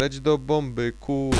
Leć do bomby, kur...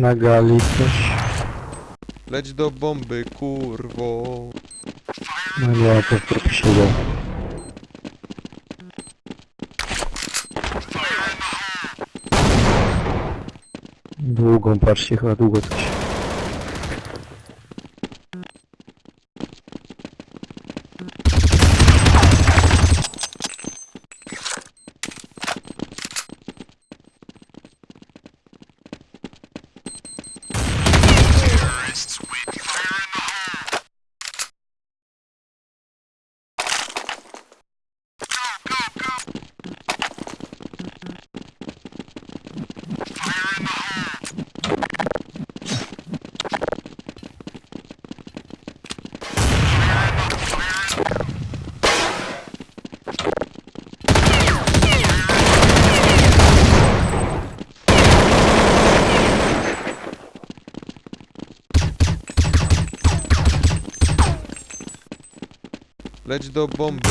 Na gali coś. Leć do bomby, kurwo. No nie, to trupie siedział. Długą, patrzcie, chyba długo coś. Leć do bomby,